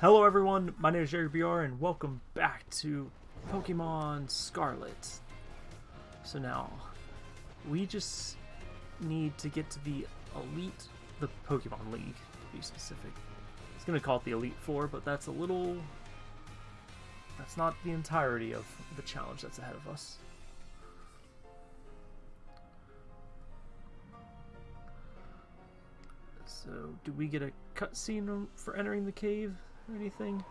Hello everyone, my name is Jerry BR and welcome back to Pokemon Scarlet. So now, we just need to get to the Elite, the Pokemon League, to be specific. It's gonna call it the Elite Four, but that's a little... That's not the entirety of the challenge that's ahead of us. So, do we get a cutscene for entering the cave or anything?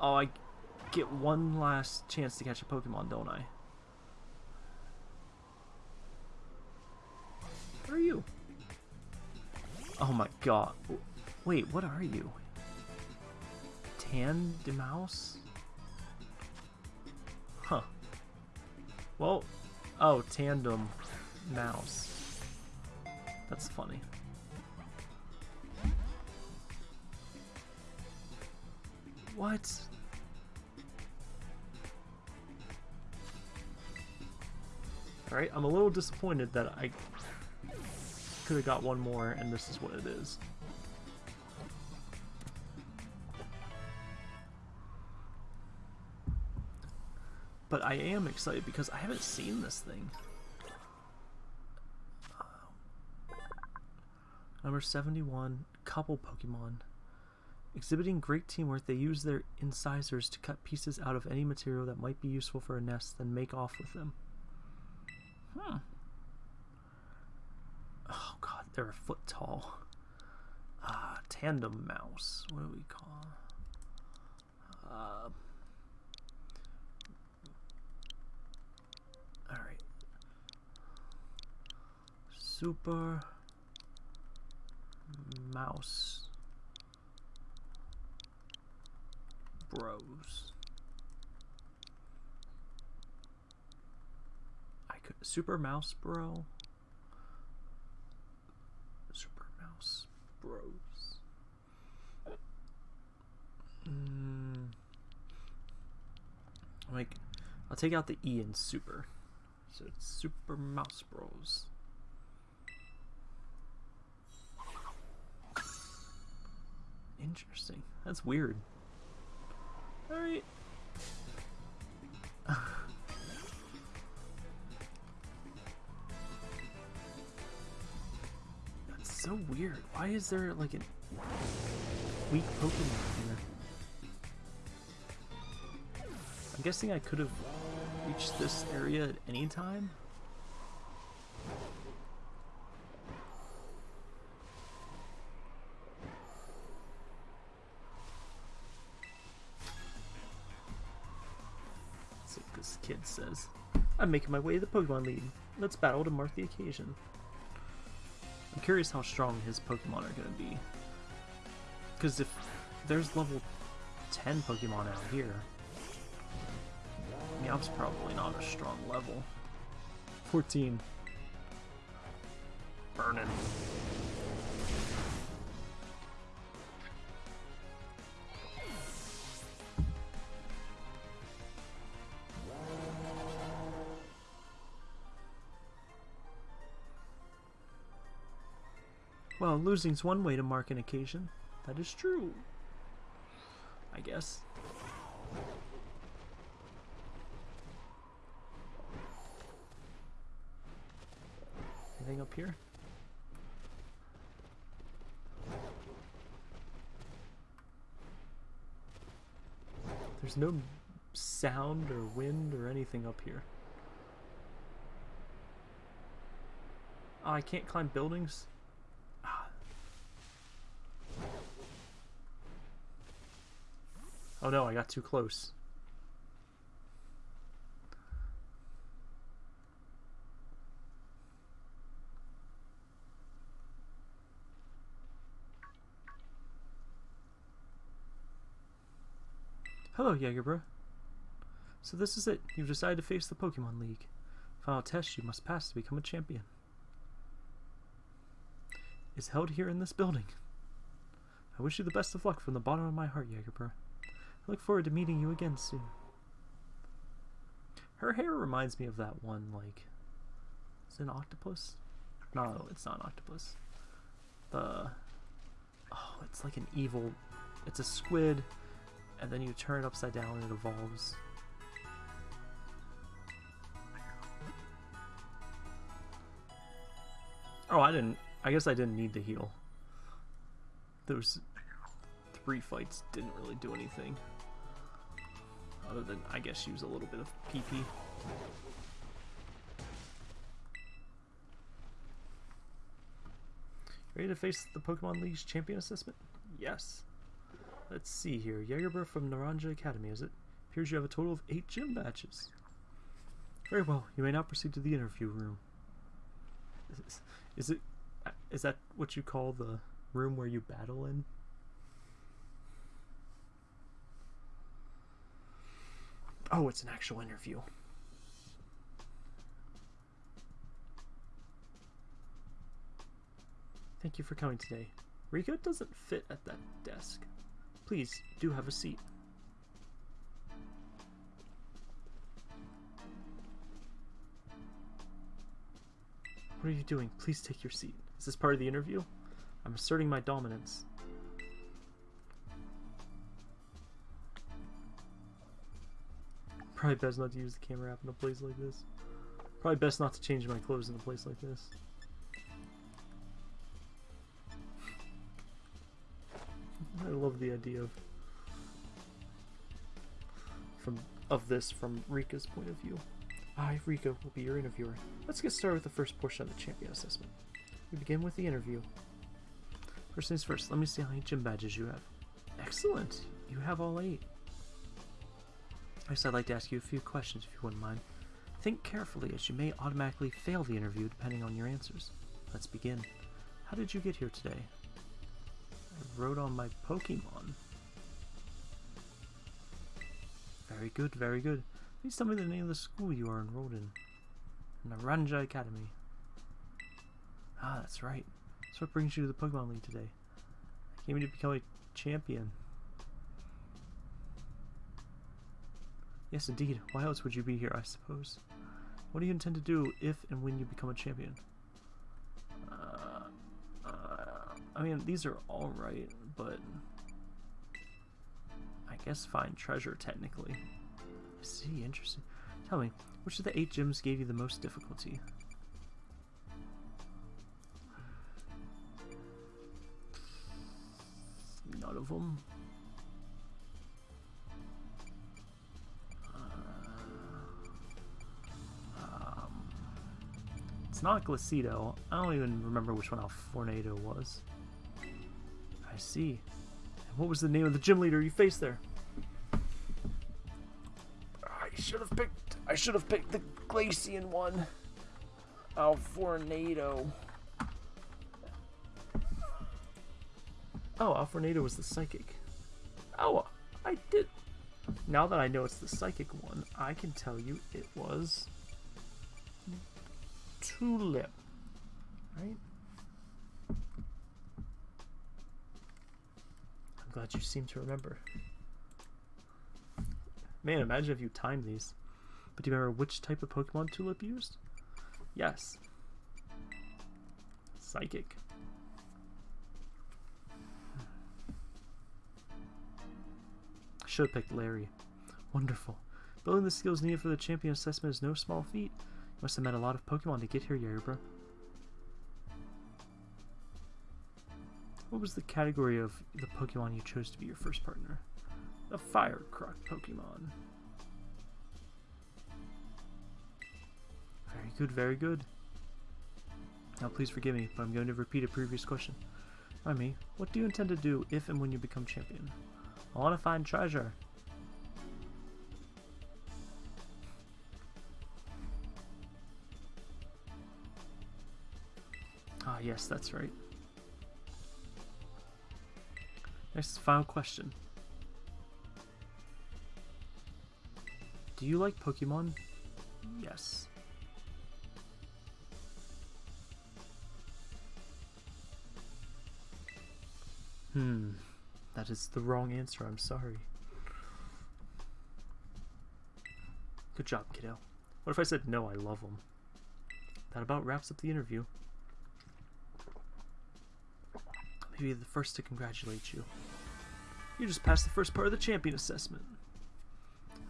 Oh, I get one last chance to catch a Pokemon, don't I? Who are you? Oh my god. Wait, what are you? Tandemaus? Huh. Well, oh, Tandem Mouse. That's funny. What? Alright, I'm a little disappointed that I could have got one more and this is what it is. But I am excited because I haven't seen this thing. Number 71, couple Pokemon. Exhibiting great teamwork, they use their incisors to cut pieces out of any material that might be useful for a nest, then make off with them. Hmm. Oh god, they're a foot tall. Ah, mouse. What do we call? Uh, Alright. Super mouse bros. I could super mouse bro. Super mouse bros. Mm. Like, I'll take out the E in super. So it's super mouse bros. Interesting. That's weird. Alright. That's so weird. Why is there like a weak Pokemon here? I'm guessing I could have reached this area at any time? Says. I'm making my way to the Pokemon League. Let's battle to mark the occasion. I'm curious how strong his Pokemon are going to be. Because if there's level 10 Pokemon out here, Meowth's probably not a strong level. 14. Burning. Well, losing's one way to mark an occasion. That is true. I guess. Anything up here? There's no sound or wind or anything up here. Oh, I can't climb buildings? Oh no, I got too close. Hello, Jagerbro. So this is it. You've decided to face the Pokemon League. Final test you must pass to become a champion. Is held here in this building. I wish you the best of luck from the bottom of my heart, Jagerbro. I look forward to meeting you again soon. Her hair reminds me of that one, like, is it an octopus? No, oh, it's not an octopus. The, oh, it's like an evil. It's a squid, and then you turn it upside down and it evolves. Oh, I didn't. I guess I didn't need to heal. Those three fights didn't really do anything. Other than, I guess, use a little bit of PP. Ready to face the Pokemon League's champion assessment? Yes. Let's see here. Jagerbro from Naranja Academy, is it? Appears you have a total of eight gym matches. Very well. You may now proceed to the interview room. Is, is it? Is that what you call the room where you battle in? Oh, it's an actual interview. Thank you for coming today. Rika doesn't fit at that desk. Please, do have a seat. What are you doing? Please take your seat. Is this part of the interview? I'm asserting my dominance. Probably best not to use the camera app in a place like this. Probably best not to change my clothes in a place like this. I love the idea of from of this from Rika's point of view. Ah, I, Rika, will be your interviewer. Let's get started with the first portion of the champion assessment. We begin with the interview. First things first, let me see how many gym badges you have. Excellent! You have all eight. I'd like to ask you a few questions, if you wouldn't mind. Think carefully, as you may automatically fail the interview depending on your answers. Let's begin. How did you get here today? I rode on my Pokemon. Very good, very good. Please tell me the name of the school you are enrolled in. Naranja Academy. Ah, that's right. That's what brings you to the Pokemon League today. I came here to become a champion. Yes, indeed. Why else would you be here, I suppose? What do you intend to do if and when you become a champion? Uh, uh, I mean, these are alright, but... I guess find treasure, technically. I see, interesting. Tell me, which of the eight gems gave you the most difficulty? None of them. Not Glaseado. I don't even remember which one Alfornada was. I see. What was the name of the gym leader you faced there? I should have picked. I should have picked the Glaceon one. Alfornada. Oh, Alfornada was the psychic. Oh, I did. Now that I know it's the psychic one, I can tell you it was tulip, right? I'm glad you seem to remember. Man, imagine if you timed these. But do you remember which type of Pokemon Tulip used? Yes. Psychic. Should have picked Larry. Wonderful. Building the skills needed for the champion assessment is no small feat. Must have met a lot of Pokemon to get here, Jagerbro. What was the category of the Pokemon you chose to be your first partner? A Fire Croc Pokemon. Very good, very good. Now please forgive me, but I'm going to repeat a previous question. Me, what do you intend to do if and when you become champion? I want to find treasure. Yes, that's right. Next, final question. Do you like Pokemon? Yes. Hmm. That is the wrong answer, I'm sorry. Good job, kiddo. What if I said no, I love them? That about wraps up the interview. Be the first to congratulate you. You just passed the first part of the champion assessment.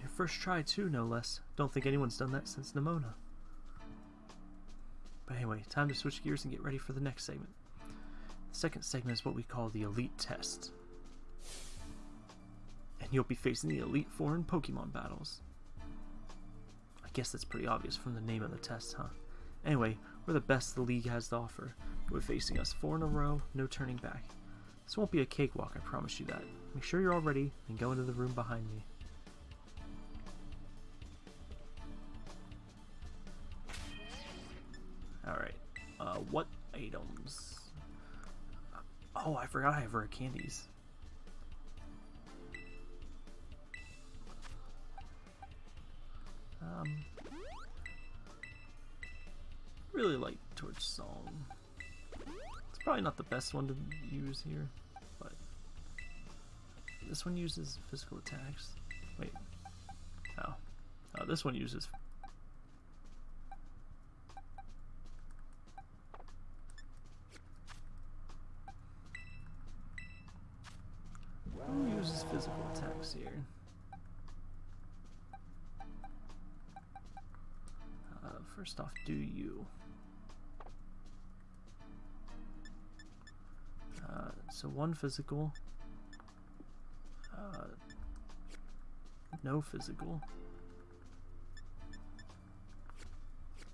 Your first try, too, no less. Don't think anyone's done that since Nemona. But anyway, time to switch gears and get ready for the next segment. The second segment is what we call the Elite Test. And you'll be facing the Elite Four in Pokemon battles. I guess that's pretty obvious from the name of the test, huh? Anyway, we're the best the league has to offer. We're facing us four in a row, no turning back. This won't be a cakewalk, I promise you that. Make sure you're all ready and go into the room behind me. Alright, uh, what items? Oh, I forgot I have rare candies. Um, probably not the best one to use here, but this one uses physical attacks. Wait, oh, oh this one uses. Who uses physical attacks here? Uh, first off, do you? So one physical. Uh, no physical.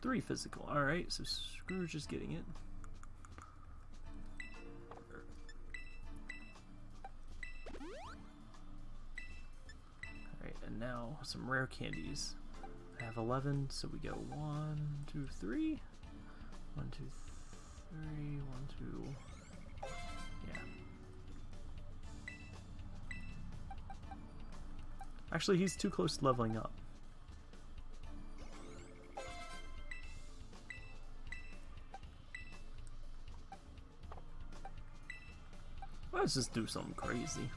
Three physical. Alright, so Scrooge is getting it. Alright, and now some rare candies. I have 11, so we go 1, 2, 3. 1, 2, 3, 1, 2. Actually, he's too close to leveling up. Let's just do something crazy.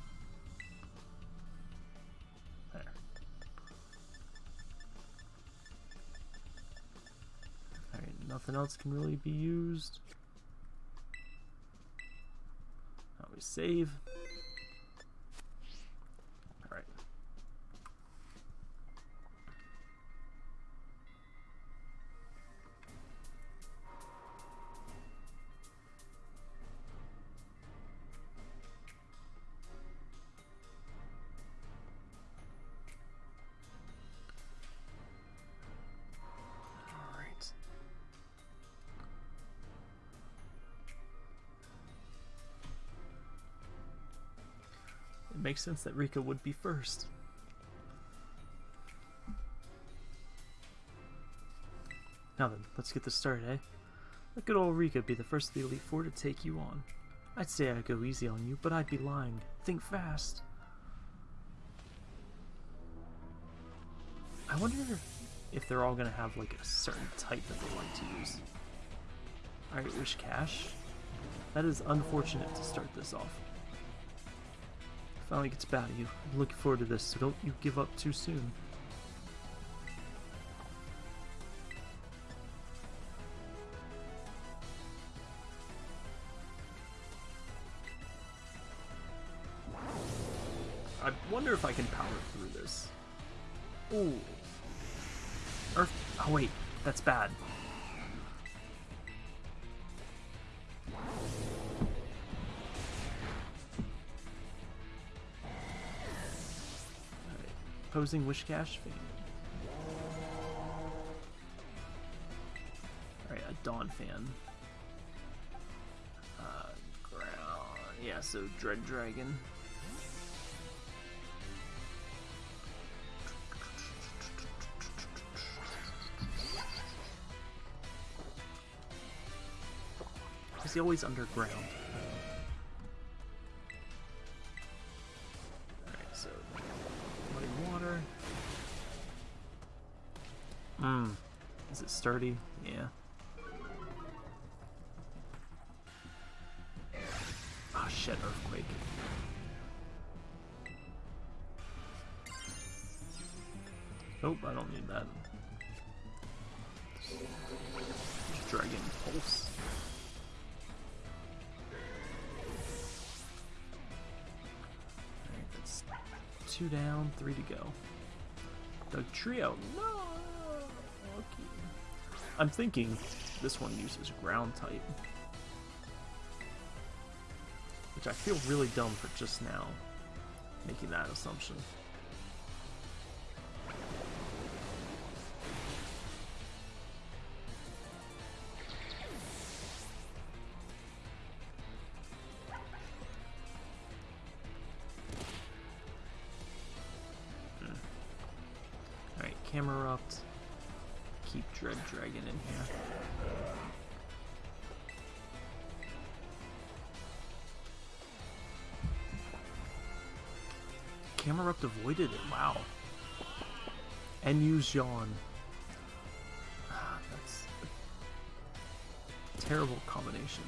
There. Alright, nothing else can really be used. Now we save. Makes sense that Rika would be first. Now then, let's get this started, eh? Let good old Rika be the first of the Elite Four to take you on. I'd say I'd go easy on you, but I'd be lying. Think fast. I wonder if they're all gonna have like a certain type that they like to use. Alright, Whiscash. That is unfortunate to start this off. Finally gets bad at you. I'm looking forward to this, so don't you give up too soon. I wonder if I can power through this. Ooh. Earth. Oh wait, that's bad. Alright. Posing Whiscash Fame. Alright, a Donphan. Uh, ground. Yeah, so Dread Dragon. Is he always underground? sturdy? Yeah. Oh shit, Earthquake. Nope, I don't need that. Dragon Pulse. Two down, three to go. The trio, no! I'm thinking this one uses ground type. Which I feel really dumb for just now making that assumption. Dragon in here. Camerupt avoided it, wow. And use Yawn. Ah, that's a terrible combination.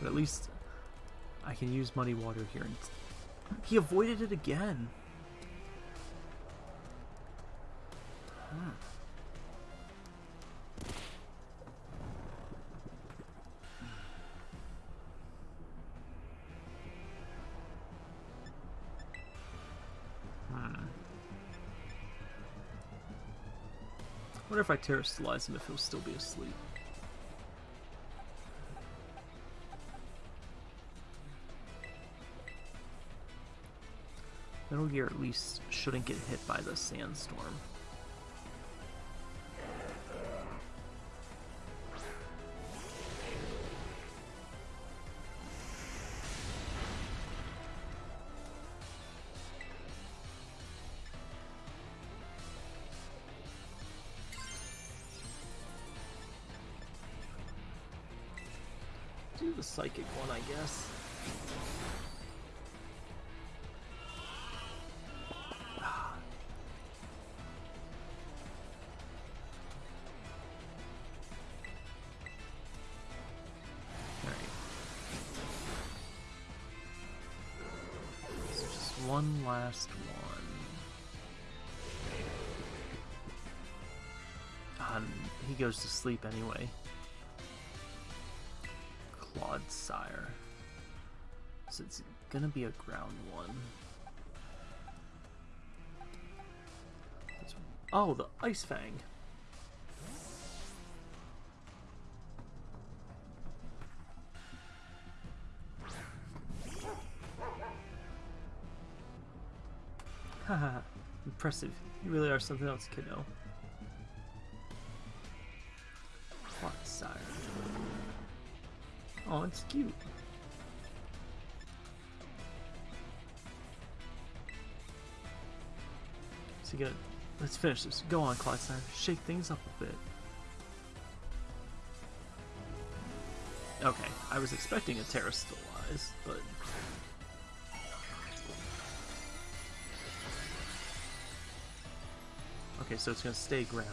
But at least I can use Muddy Water here. And he avoided it again. If I terastallize him if he'll still be asleep. Metal Gear at least shouldn't get hit by the sandstorm. The psychic one, I guess. Just one last one. Um, he goes to sleep anyway. So it's gonna be a ground one. Oh, the Ice Fang. Haha, impressive. You really are something else, kiddo. Clodsire. Oh, it's cute. So let's finish this. Go on, Clodsire. Shake things up a bit. Okay, I was expecting a Terastallize, but... Okay, so it's gonna stay ground.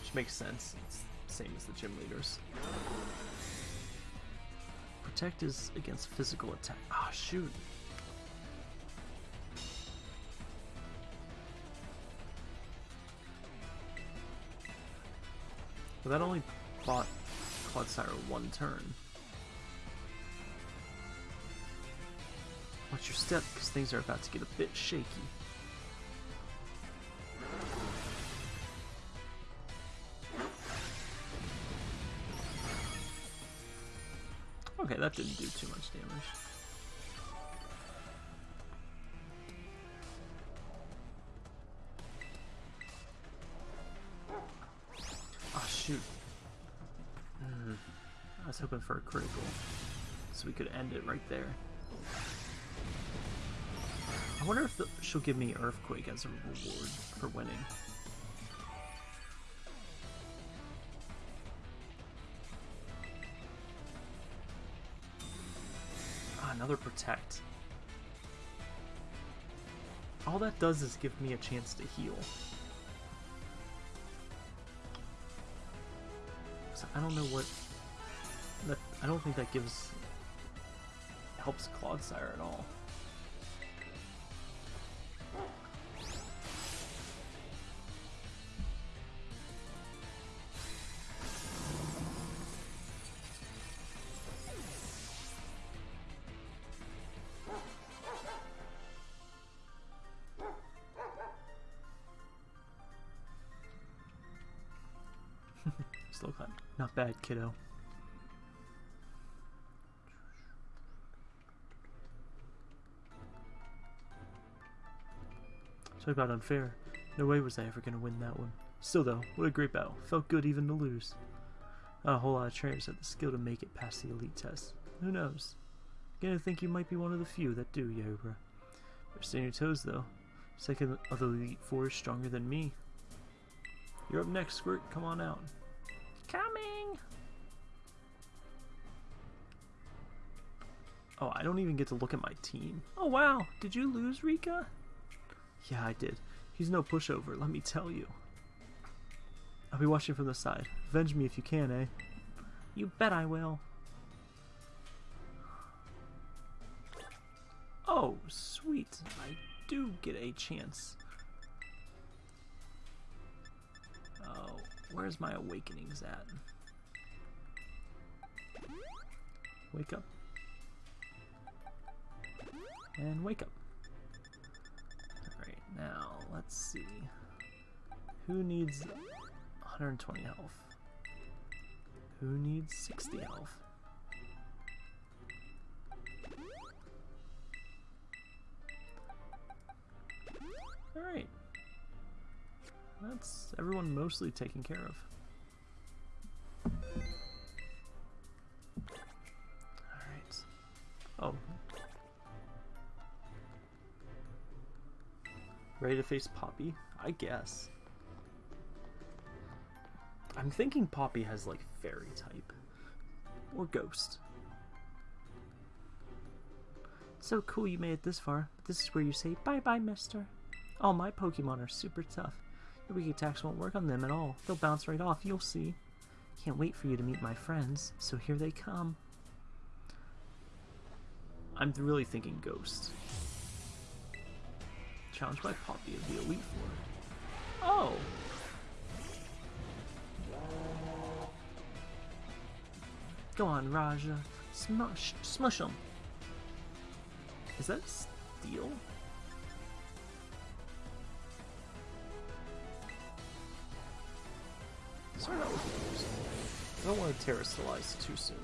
Which makes sense. It's same as the gym leaders. Protect is against physical attack. Ah, shoot. Well, that only bought Clodsire one turn. Watch your step, because things are about to get a bit shaky. Okay, that didn't do too much damage. Was hoping for a critical, so we could end it right there. I wonder if the, she'll give me Earthquake as a reward for winning. Ah, another Protect. All that does is give me a chance to heal. So I don't know what... I don't think that gives... helps Clodsire at all. Not bad, kiddo. Talk about unfair. No way was I ever going to win that one. Still though, what a great battle. Felt good even to lose. Not a whole lot of trainers have the skill to make it past the elite test. Who knows? Gonna think you might be one of the few that do, Jagerbro. Better stay on your toes though. Second of the elite four is stronger than me. You're up next, Squirt. Come on out. Coming! Oh, I don't even get to look at my team. Oh wow, did you lose, Rika? Yeah, I did. He's no pushover, let me tell you. I'll be watching from the side. Avenge me if you can, eh? You bet I will. Oh, sweet. I do get a chance. Oh, where's my awakenings at? Wake up. And wake up. Now, let's see. Who needs 120 health? Who needs 60 health? Alright. That's everyone mostly taken care of. Ready to face Poppy? I guess. I'm thinking Poppy has like fairy type. Or ghost. So cool you made it this far. But this is where you say bye bye, mister. All my Pokemon are super tough. Your weak attacks won't work on them at all. They'll bounce right off, you'll see. Can't wait for you to meet my friends, so here they come. I'm really thinking Ghost. Challenged by Poppy of the Elite Four. Oh! Go on, Raja. Smush, smush him. Is that steel? Sorry, that was confusing. I don't want to terastallize too soon.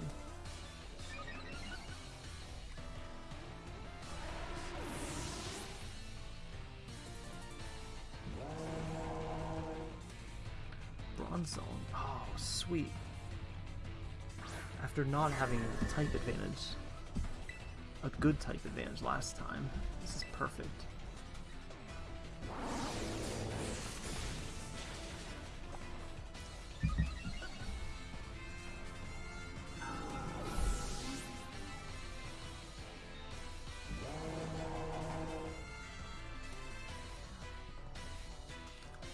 Sweet. After not having a type advantage, a good type advantage last time, this is perfect.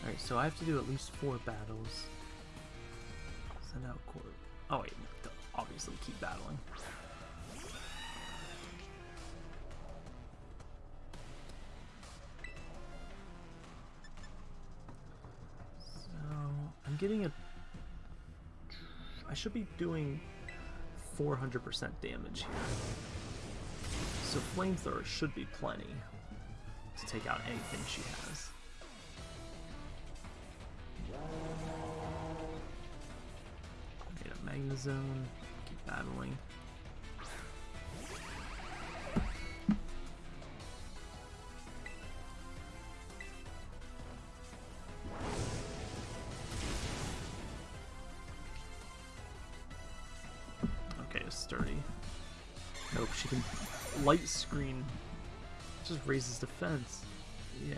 Alright, so I have to do at least four battles. Send out. Oh wait, obviously keep battling. So I'm getting a. I should be doing 400% damage here. So flamethrower should be plenty to take out anything she has. Magnezone, keep battling. Okay, sturdy. Nope, she can light screen. Just raises defense. Yeah.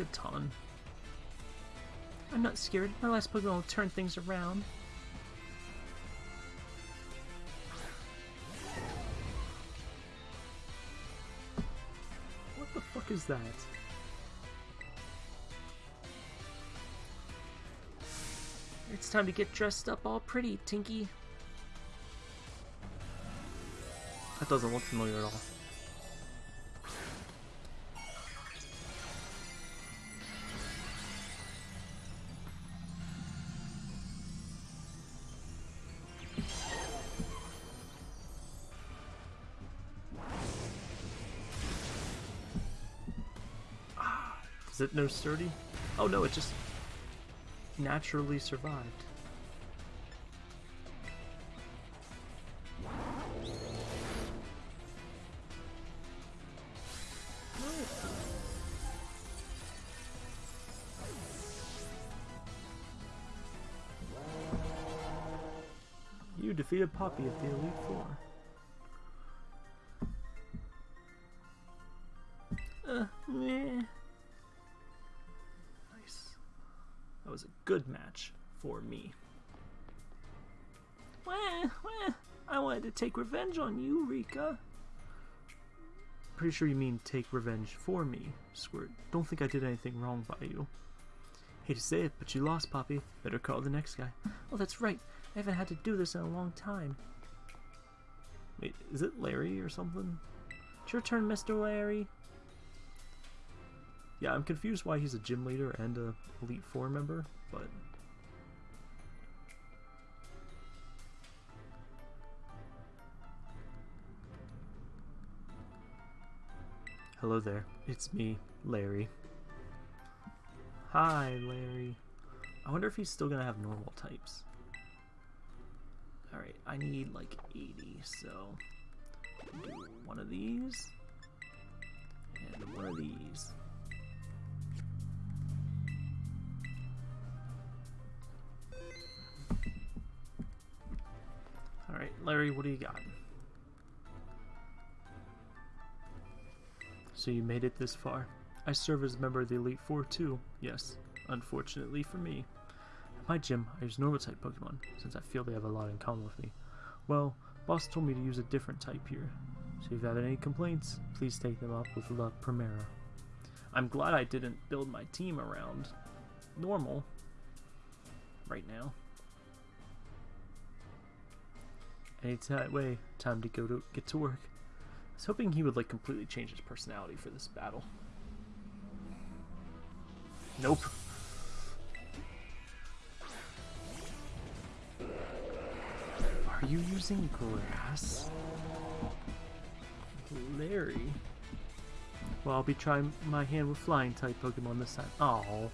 Tinkaton. I'm not scared. My last Pokemon will turn things around. What the fuck is that? It's time to get dressed up all pretty, Tinky. That doesn't look familiar at all. Is it no sturdy? Oh no, it just naturally survived. You defeated Poppy at the Elite Four. Good match for me. Wah, wah. I wanted to take revenge on you, Rika. Pretty sure you mean take revenge for me, Squirt. Don't think I did anything wrong by you. Hate to say it, but you lost, Poppy. Better call the next guy. Oh, that's right. I haven't had to do this in a long time. Wait, is it Larry or something? It's your turn, Mr. Larry. Yeah, I'm confused why he's a gym leader and a Elite Four member, but... Hello there, it's me, Larry. Hi, Larry. I wonder if he's still gonna have normal types. Alright, I need like 80, so one of these and one of these. Larry, what do you got? So you made it this far. I serve as a member of the Elite Four too, yes, unfortunately for me. At my gym, I use normal type Pokemon, since I feel they have a lot in common with me. Well, boss told me to use a different type here, so if you have any complaints, please take them up with La Primera. I'm glad I didn't build my team around normal right now. Any way, time to go to get to work. I was hoping he would like completely change his personality for this battle. Nope. Are you using grass? Larry? Well, I'll be trying my hand with flying type Pokemon this time. Oh.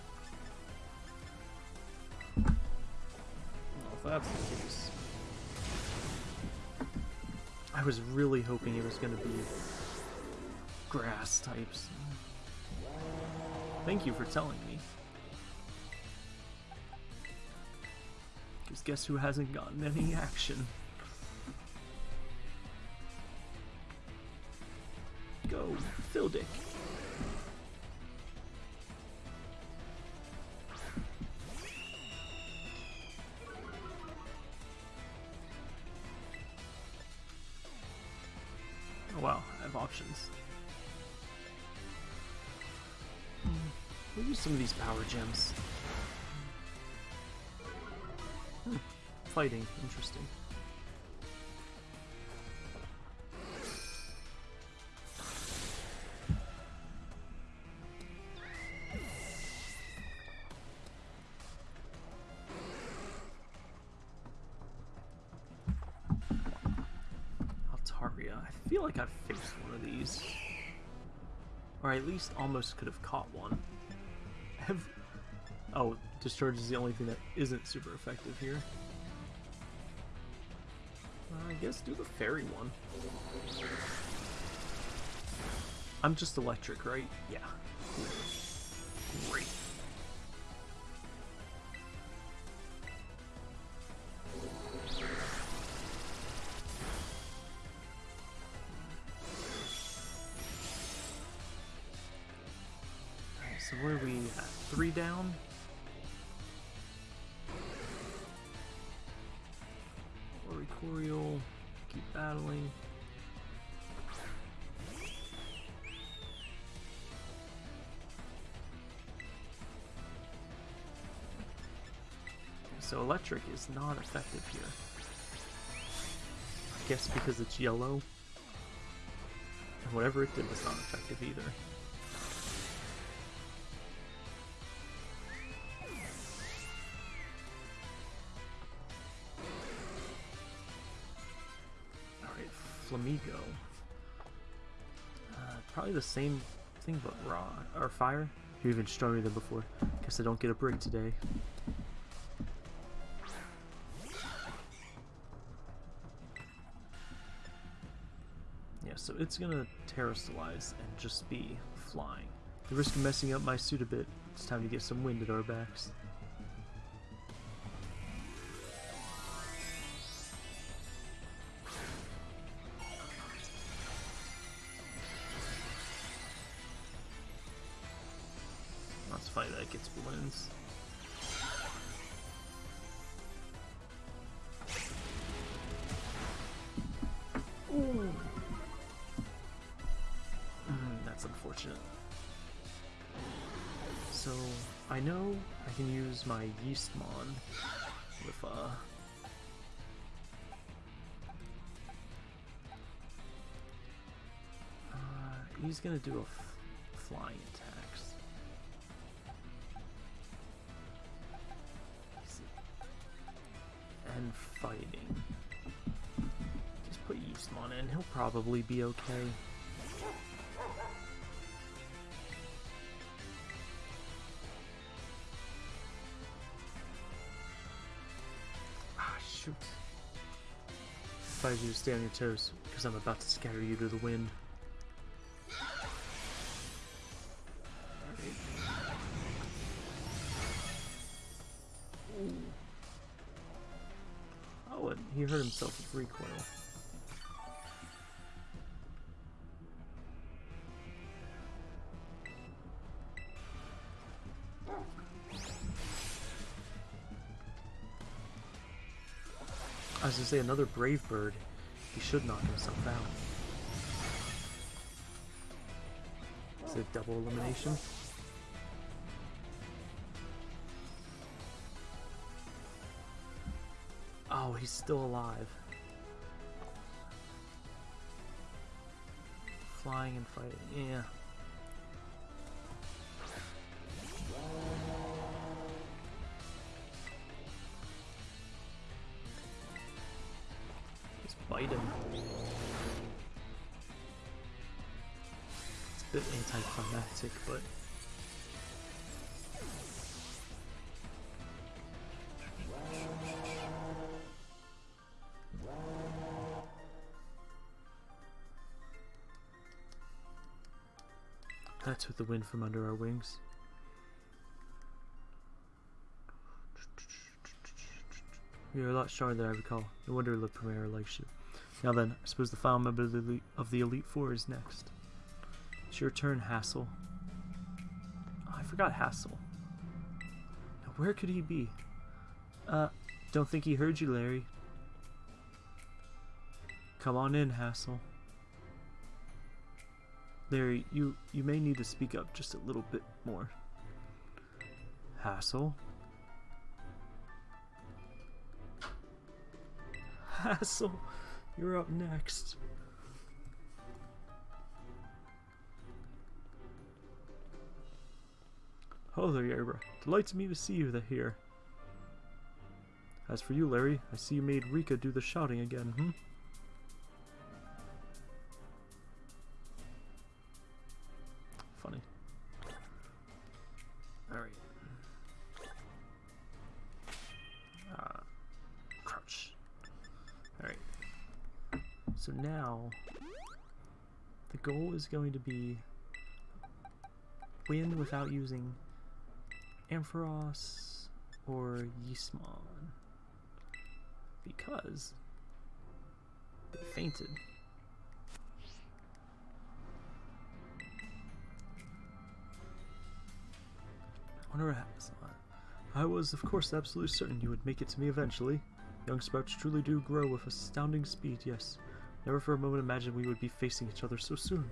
Well, that's. Was really hoping it was going to be grass types. Thank you for telling me. Because guess who hasn't gotten any action? Go, Phildick. Oh power gems. Hmm. Fighting, interesting. Altaria. I feel like I've faced one of these. Or at least almost could have caught one. Have... Oh, discharge is the only thing that isn't super effective here. I guess do the fairy one. I'm just electric, right? Yeah. Great. So electric is not effective here. I guess because it's yellow. And whatever it did was not effective either. Alright, Flamigo. Uh, probably the same thing but raw or fire. You're even stronger than before. Guess I don't get a break today. It's gonna terastallize and just be flying. The risk of messing up my suit a bit, it's time to get some wind at our backs. My Yeastmon with, uh... uh he's gonna do a flying attacks. And fighting. Just put Yeastmon in, he'll probably be okay. Shoot. Advise you to stay on your toes, because I'm about to scatter you to the wind. Oh, and he hurt himself with recoil. Say another brave bird. He should knock himself out. Is it double elimination? Oh, he's still alive. Flying and fighting, yeah. Anticlimactic, but That's with the wind from under our wings. You're a lot stronger than I recall. No wonder La Primera likes you. Now then, I suppose the final member of the Elite, of the Elite Four is next. It's your turn, Hassel. Forgot Hassel. Now, where could he be? Uh, don't think he heard you, Larry. Come on in, Hassel. Larry, you, you may need to speak up just a little bit more. Hassel? Hassel, you're up next. Hello there, Yerba. Delights me to see you here. As for you, Larry, I see you made Rika do the shouting again, hmm? Funny. Alright. Uh, crouch. Alright. So now, the goal is going to be win without using Ampharos or Yismon Because they fainted. I wonder what happens. I was, of course, absolutely certain you would make it to me eventually. Young sprouts truly do grow with astounding speed, yes. Never for a moment imagined we would be facing each other so soon.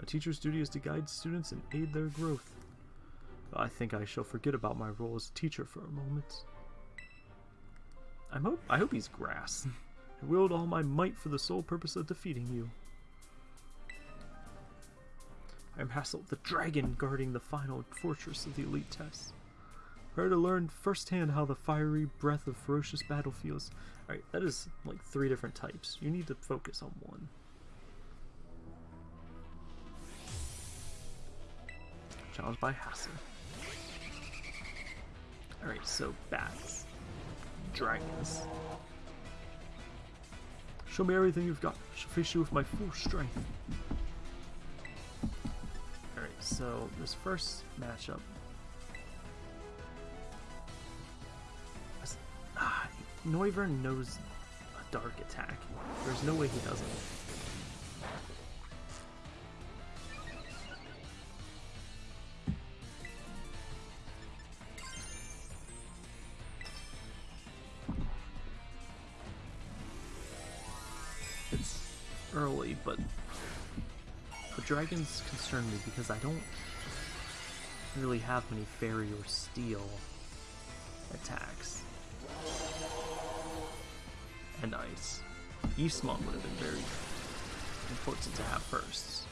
A teacher's duty is to guide students and aid their growth. I think I shall forget about my role as teacher for a moment. I hope I hope he's grass. I wield all my might for the sole purpose of defeating you. I am Hassel, the dragon guarding the final fortress of the elite test. Prepare to learn firsthand how the fiery breath of ferocious battle feels. Alright, that is like three different types. You need to focus on one. Challenged by Hassel. Alright, so bats. Dragons. Show me everything you've got. I shall face you with my full strength. Alright, so this first matchup. Ah, Noivern knows a dark attack. There's no way he doesn't. Dragons concern me because I don't really have many fairy or steel attacks. And ice. Eastmont would have been very important to have first.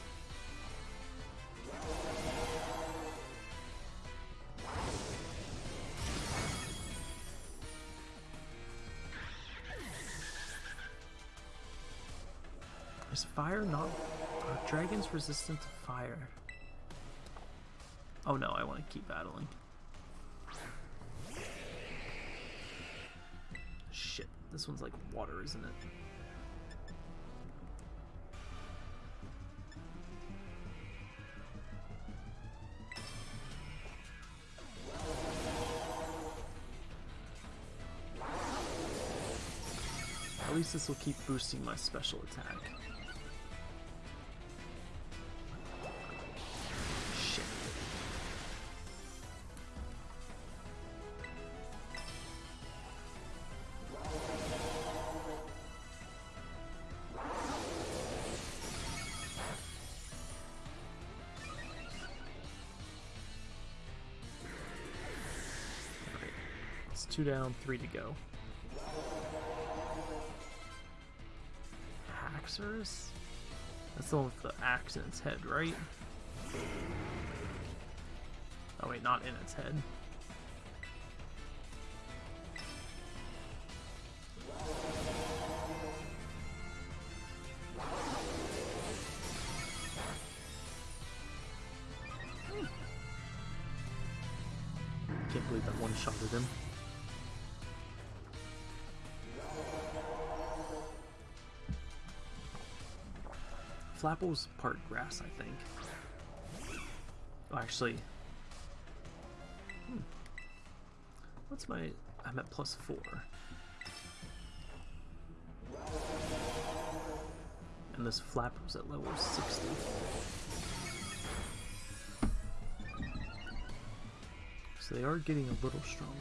Is fire not... Are dragons resistant to fire? Oh no, I want to keep battling. Shit, this one's like water, isn't it? At least this will keep boosting my special attack. Two down, three to go. Haxorus? That's the one with the axe in its head, right? Oh wait, not in its head. Flapple's part grass, I think. Oh, actually. Hmm. What's my... I'm at plus four. And this flap was at level 60. So they are getting a little stronger.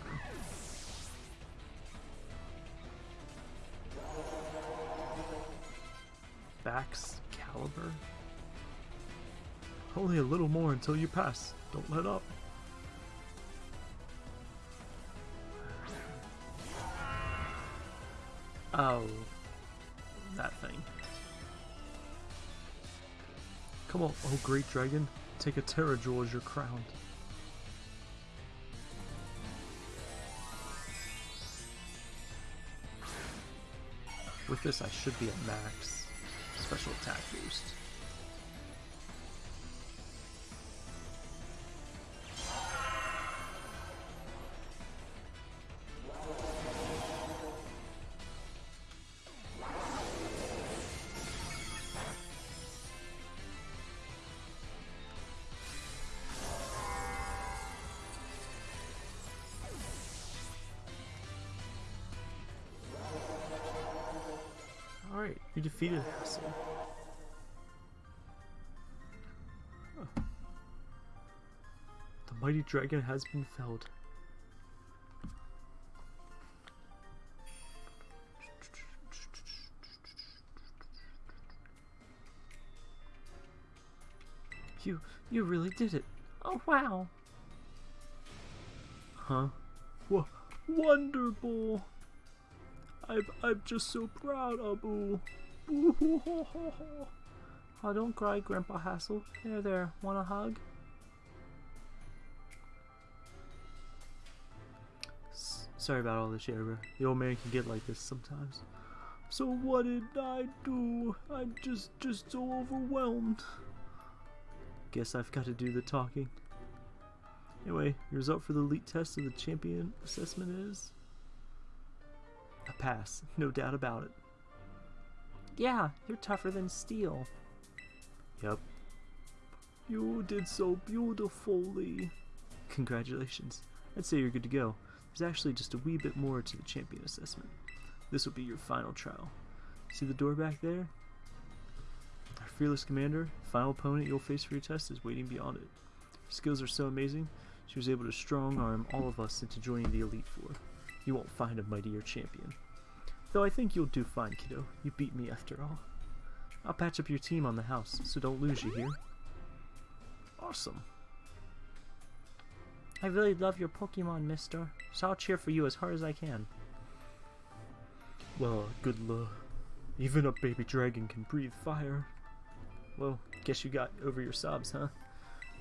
Bax Caliber? Only a little more until you pass. Don't let up. Oh, that thing. Come on, oh great dragon, take a Tera Jewel as your crown. With this, I should be at max special attack boost. Alright, you defeated Hassel. Huh. The mighty dragon has been felled. You, you really did it. Oh wow. Huh? W wonderful. I'm, I'm just so proud, Abu. Oh, don't cry, Grandpa Hassel. There, there. Want a hug? S sorry about all this, Sherber. The old man can get like this sometimes. So what did I do? I'm just, just so overwhelmed. Guess I've got to do the talking. Anyway, your result for the elite test of the champion assessment is a pass, no doubt about it. Yeah, you're tougher than steel. Yep. You did so beautifully. Congratulations. I'd say you're good to go. There's actually just a wee bit more to the champion assessment. This will be your final trial. See the door back there? Our fearless commander, final opponent you'll face for your test, is waiting beyond it. Her skills are so amazing, she was able to strong arm all of us into joining the Elite Four. You won't find a mightier champion. Though I think you'll do fine, kiddo. You beat me after all. I'll patch up your team on the house, so don't lose, you here. Awesome. I really love your Pokemon, mister, so I'll cheer for you as hard as I can. Well, good luck. Even a baby dragon can breathe fire. Well, guess you got over your sobs, huh?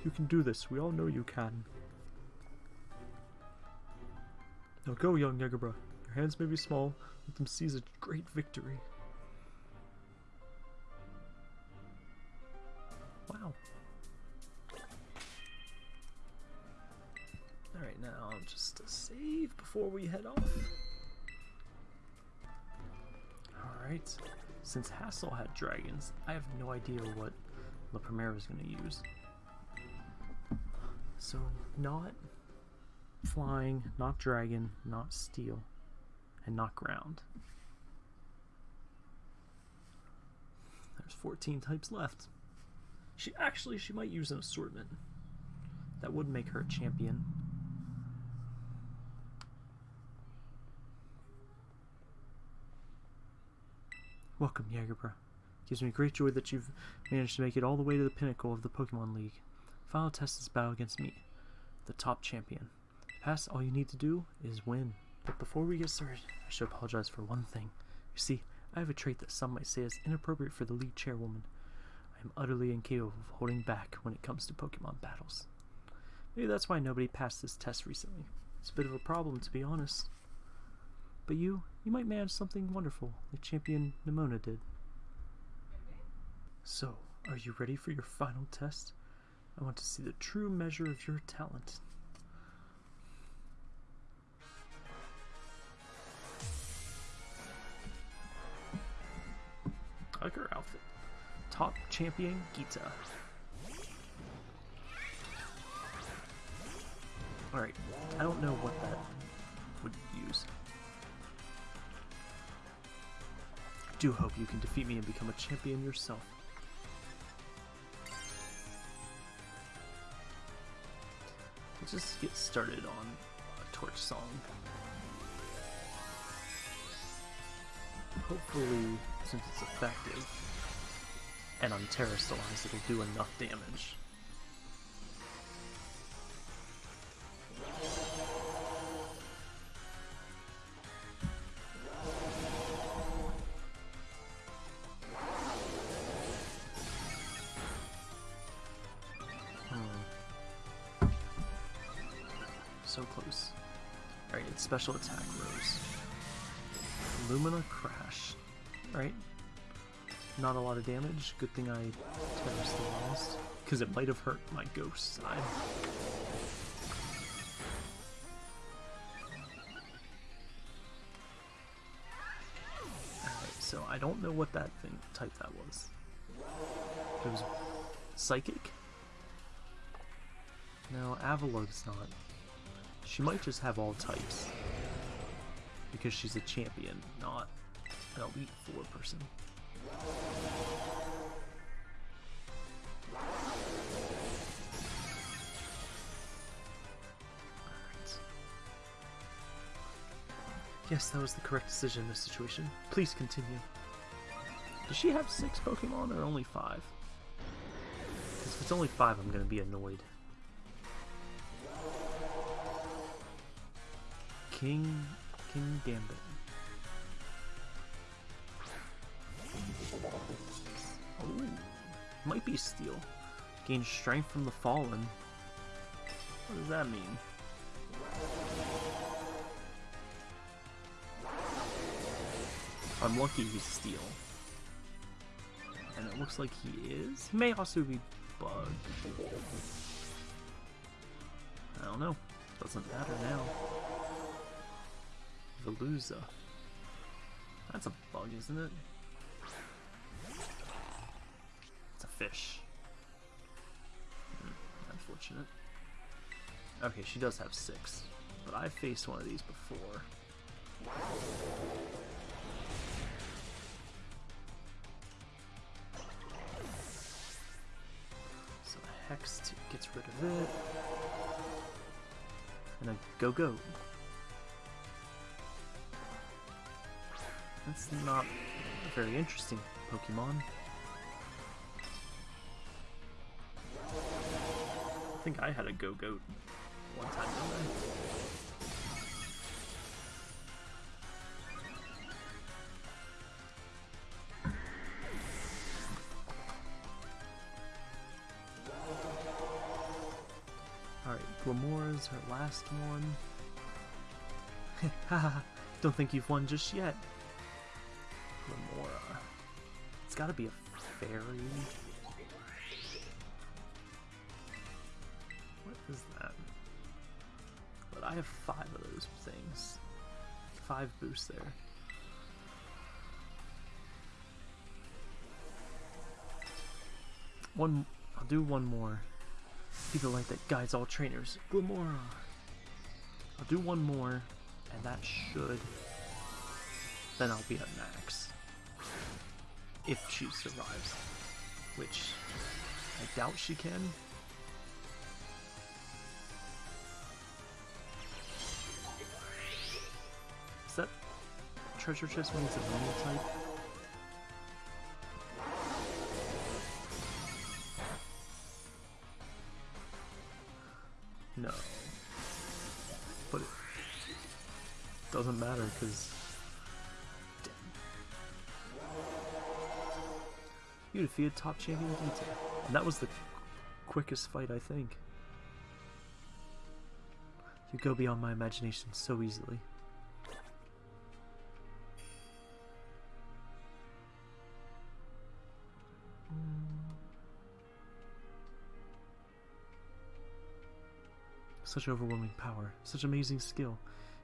You can do this. We all know you can. Now go, young Jagerbro. Hands may be small, let them seize a great victory. Wow. Alright, now just a save before we head off. Alright, since Hassel had dragons, I have no idea what La Primera is going to use. So, not flying, not dragon, not steel, and not ground. There's 14 types left. She actually she might use an assortment. That would make her a champion. Welcome, Jagerbro. Gives me great joy that you've managed to make it all the way to the pinnacle of the Pokemon League. Final test this battle against me, the top champion. Pass, all you need to do is win. But before we get started, I should apologize for one thing. You see, I have a trait that some might say is inappropriate for the league chairwoman. I am utterly incapable of holding back when it comes to Pokemon battles. Maybe that's why nobody passed this test recently. It's a bit of a problem, to be honest. But you, you might manage something wonderful, like Champion Nemona did. So, are you ready for your final test? I want to see the true measure of your talent. Outfit. Top champion Geeta. Alright, I don't know what that would use. I do hope you can defeat me and become a champion yourself. Let's just get started on a torch song. Hopefully, since it's effective and I'm terastallized, it'll do enough damage. Hmm. So close. Alright, it's special attack rose. Lumina Crash. Right? Not a lot of damage. Good thing I terastallized. Because it might have hurt my ghost side. Alright, so I don't know what that thing type that was. It was psychic? No, Avalugg's not. She might just have all types because she's a champion, not an Elite Four person. Yes, that was the correct decision in this situation. Please continue. Does she have six Pokemon or only five? Because if it's only five, I'm going to be annoyed. King Kingambit. Oh, might be steel. Gain strength from the fallen. What does that mean? I'm lucky he's steel. And it looks like he is. He may also be bug. I don't know. Doesn't matter now. Veluza. That's a bug, isn't it? Fish. Hmm, unfortunate. Okay, she does have six. But I've faced one of these before. So Hex gets rid of it. And a go-go. That's not a very interesting Pokemon. Think I had a Gogoat one time? Alright, Glimmora's her last one. Haha, don't think you've won just yet. Glimmora. It's gotta be a fairy. Is that? But I have five of those things. Five boosts there. One, I'll do one more. People like that guides all trainers. Glimmora. I'll do one more, and that should. Then I'll be at max. If she survives. Which I doubt she can. Treasure chest when it's a normal type? No. But it doesn't matter because You defeated top champion Detail. And that was the quickest fight, I think. You go beyond my imagination so easily. Such overwhelming power, such amazing skill.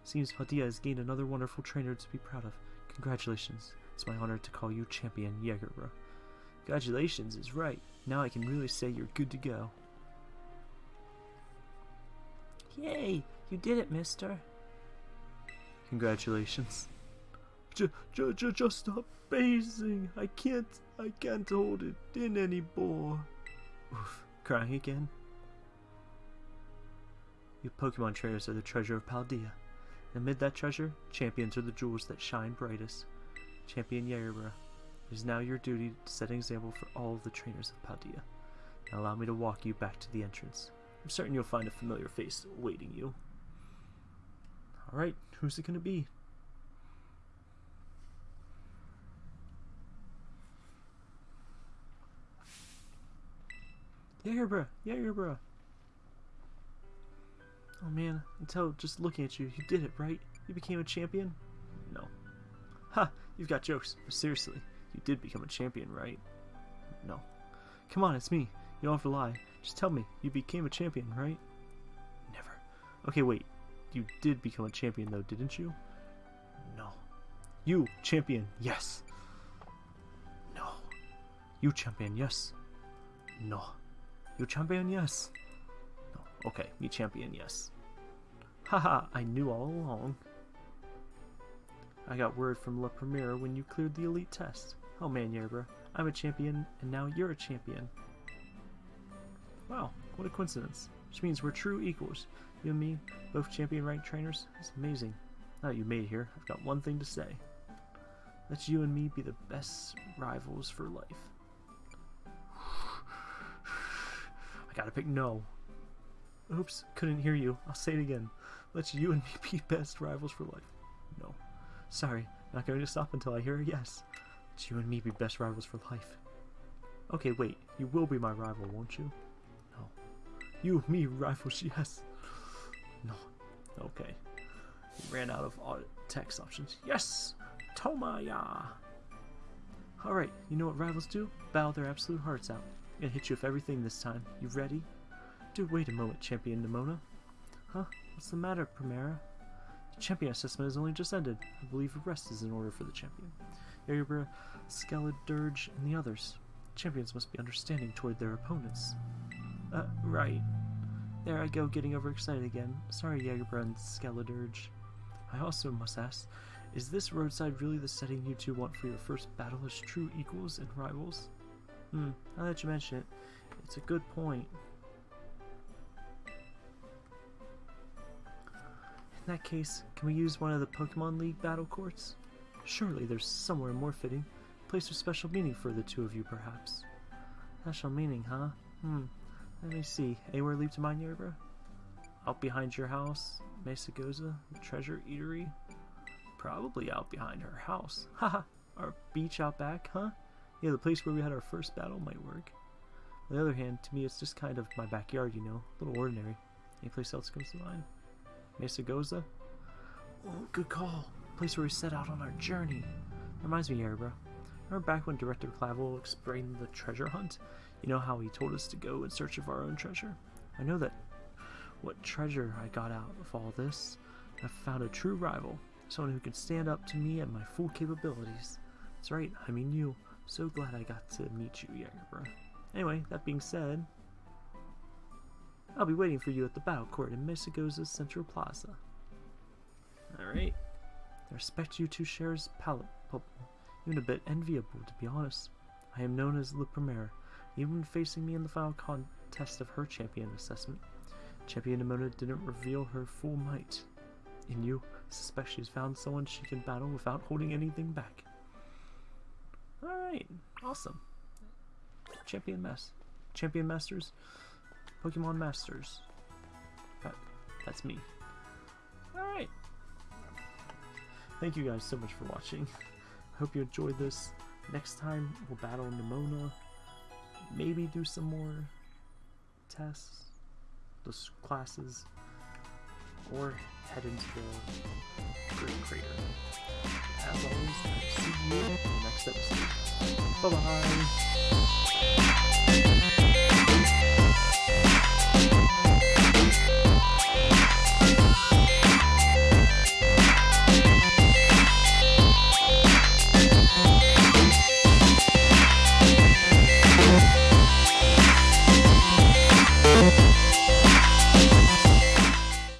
Seems Paldea has gained another wonderful trainer to be proud of. Congratulations. It's my honor to call you Champion Jagerbro. Congratulations is right. Now I can really say you're good to go. Yay! You did it, mister. Congratulations. J j j just amazing. I can't I can't hold it in anymore. Oof. Crying again? Pokemon trainers are the treasure of Paldea. Amid that treasure, champions are the jewels that shine brightest. Champion Jagerbro. It is now your duty to set an example for all of the trainers of Paldea. Now allow me to walk you back to the entrance. I'm certain you'll find a familiar face awaiting you. Alright, who's it gonna be? Jagerbro! Jagerbro! Oh man, until just looking at you, you did it, right? You became a champion? No. Ha! You've got jokes, but seriously, you did become a champion, right? No. Come on, it's me. You don't have to lie. Just tell me, you became a champion, right? Never. Okay, wait. You did become a champion, though, didn't you? No. You, champion, yes. No. You, champion, yes. No. You, champion, yes. Okay, me, champion, yes. Haha, I knew all along. I got word from La Primera when you cleared the elite test. Oh man, Yerba, I'm a champion, and now you're a champion. Wow, what a coincidence. Which means we're true equals. You and me, both champion ranked trainers. It's amazing. Now you made it here, I've got one thing to say. Let you and me be the best rivals for life. I gotta pick no. Oops, couldn't hear you. I'll say it again. Let's you and me be best rivals for life. No. Sorry, not going to stop until I hear a yes. Let's you and me be best rivals for life. Okay, wait. You will be my rival, won't you? No. You, me, rivals, yes. No. Okay. He ran out of text options. Yes! Tomaya! Alright, you know what rivals do? Bow their absolute hearts out. I'm gonna hit you with everything this time. You ready? Dude, wait a moment, Champion Nemona. Huh? What's the matter, Primera? The champion assessment has only just ended. I believe a rest is in order for the champion. Yeribra, Skeledirge, and the others. Champions must be understanding toward their opponents. Uh, right. There I go, getting overexcited again. Sorry, Jagerbro and Skeledirge. I also must ask, is this roadside really the setting you two want for your first battle as true equals and rivals? Hmm, now that you mention it, it's a good point. In that case, can we use one of the Pokemon League battle courts? Surely there's somewhere more fitting. Place of special meaning for the two of you, perhaps. Special meaning, huh? Hmm. Let me see. Anywhere leave to mind, Yerba? Out behind your house? Mesagoza? Treasure eatery? Probably out behind her house. Haha. Our beach out back, huh? Yeah, the place where we had our first battle might work. On the other hand, to me it's just kind of my backyard, you know. A little ordinary. Any place else comes to mind? Mesagoza? Oh, good call. Place where we set out on our journey. Reminds me, Yerba. Remember back when Director Clavel explained the treasure hunt? You know how he told us to go in search of our own treasure? I know that what treasure I got out of all this. I've found a true rival, someone who can stand up to me at my full capabilities. That's right, I mean you. So glad I got to meet you, Jagerbro. Anyway, that being said, I'll be waiting for you at the battle court in Mesagoza's Central Plaza. Alright. I respect you two shares palate, even a bit enviable, to be honest. I am known as Le Premier, even facing me in the final contest of her champion assessment. Champion Nemona didn't reveal her full might. In you, I suspect she's found someone she can battle without holding anything back. Alright, awesome. Champion Mass. Champion Masters. Pokemon Masters. That, that's me. Alright. Thank you guys so much for watching. I hope you enjoyed this. Next time, we'll battle Nemona. Maybe do some more tests, those classes, or head into the Great Crater. As always, I'll see you in the next episode. Bye-bye!